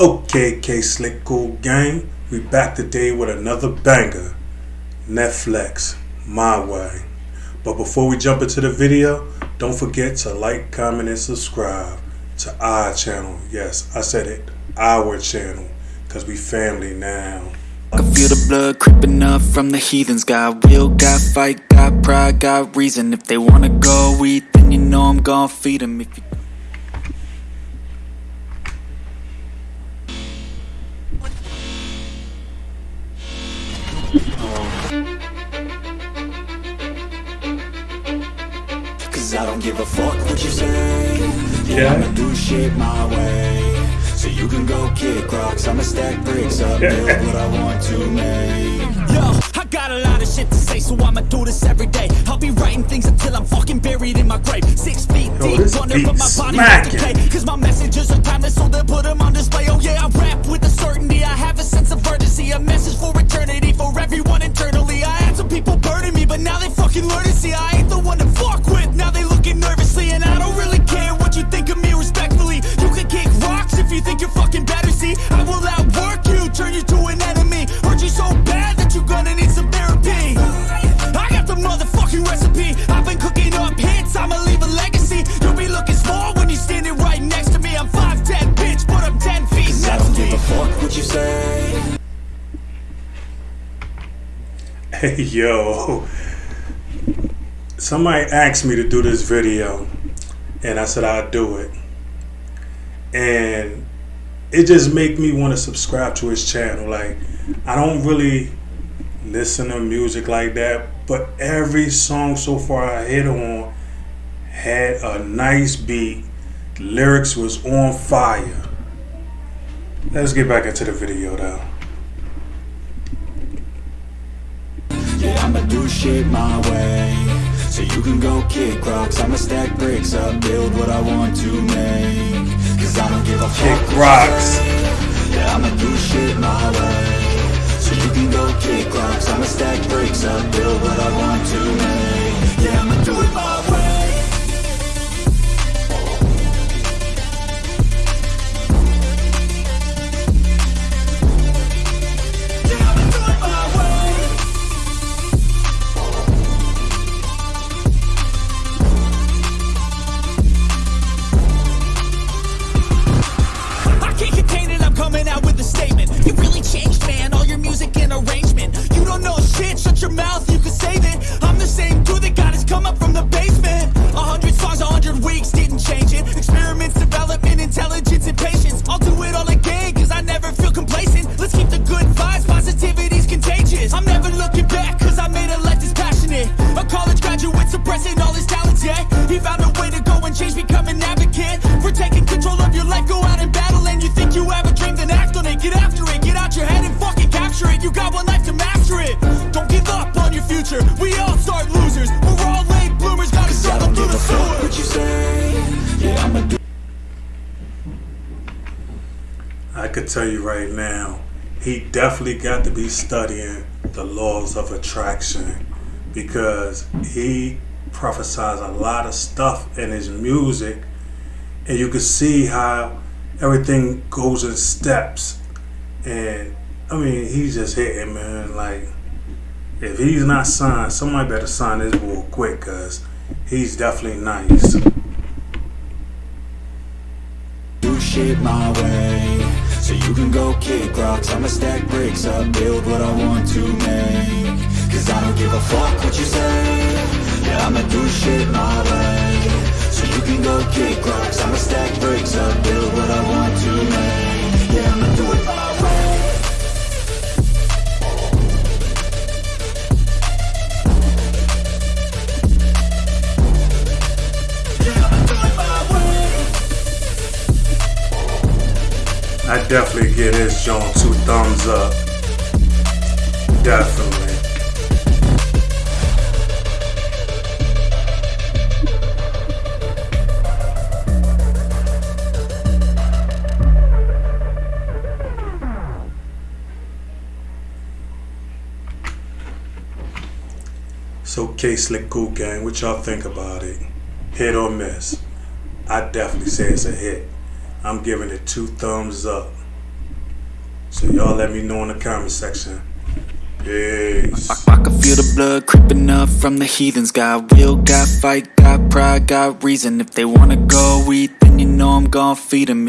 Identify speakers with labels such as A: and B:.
A: Okay, K Slick Cool Gang, we back today with another banger. Netflix, my way. But before we jump into the video, don't forget to like, comment, and subscribe to our channel. Yes, I said it, our channel, because we family now.
B: I can feel the blood creeping up from the heathens Got will, got fight, got pride, got reason If they wanna go eat, then you know I'm gon' feed them If you Cause I don't give a fuck what you say
A: Yeah.
B: I'ma do shit my way So you can go kick rocks I'ma stack bricks up, build what I want to make
C: Yo, I got a lot of shit to say, so I'ma do this every day. I'll be writing things until I'm fucking buried in my grave. Six feet
A: Yo,
C: deep
A: this
C: under, but my body
A: smacking.
C: won't decay. Cause my messages are timeless, so they'll put them on display. Oh yeah, I rap with a certainty. I have a sense of urgency, a message for eternity, for everyone internally. I had some people burning me, but now they fucking learn to see I
A: Hey, yo. Somebody asked me to do this video, and I said I'd do it. And it just make me want to subscribe to his channel. Like, I don't really listen to music like that, but every song so far I hit on had a nice beat. Lyrics was on fire. Let's get back into the video though.
B: Do shit my way. So you can go kick rocks. I'ma stack bricks up, build what I want to make. Cause I don't give a fuck.
A: Kick rocks.
B: Yeah, I'ma do shit my way You
C: really
A: could tell you right now, he definitely got to be studying the laws of attraction because he prophesies a lot of stuff in his music, and you can see how everything goes in steps. And I mean, he's just hitting, man. Like, if he's not signed, somebody better sign this bull quick because he's definitely nice.
B: So you can go kick rocks. I'ma stack bricks up, build what I want to make. Cause I don't give a fuck what you say. Yeah, I'ma do shit my way. So you can go kick rocks. I'ma stack bricks up,
A: definitely give this joint two thumbs up. Definitely. So, K Slick Cool Gang, what y'all think about it? Hit or miss? I definitely say it's a hit. I'm giving it two thumbs up. So y'all let me know in the comment section. Peace.
C: I, I can feel the blood creeping up from the heathens. Got will, got fight, got pride, got reason. If they wanna go eat, then you know I'm gon' feed them.